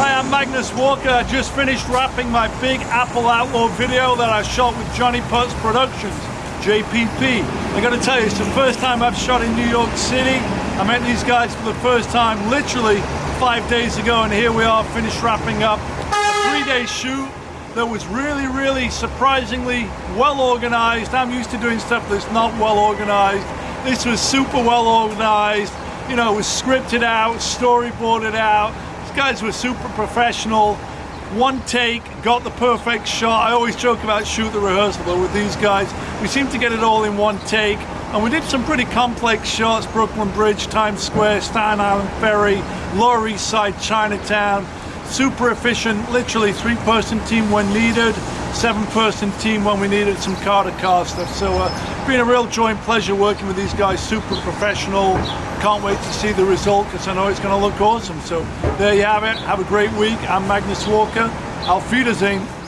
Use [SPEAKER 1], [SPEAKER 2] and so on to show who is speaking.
[SPEAKER 1] Hi, I'm Magnus Walker. I just finished wrapping my big Apple Outlaw video that I shot with Johnny Putz Productions, JPP. I gotta tell you, it's the first time I've shot in New York City. I met these guys for the first time literally five days ago, and here we are finished wrapping up a three-day shoot that was really, really surprisingly well organized. I'm used to doing stuff that's not well organized. This was super well organized. You know, it was scripted out, storyboarded out. Guys were super professional. One take, got the perfect shot. I always joke about shoot the rehearsal, but with these guys, we seem to get it all in one take. And we did some pretty complex shots, Brooklyn Bridge, Times Square, Staten Island Ferry, Lower East Side, Chinatown. Super efficient, literally three person team when needed, seven person team when we needed some car to car stuff. So uh, been a real joy and pleasure working with these guys, super professional. Can't wait to see the result because I know it's going to look awesome. So there you have it. Have a great week. I'm Magnus Walker. Auf Wiedersehen.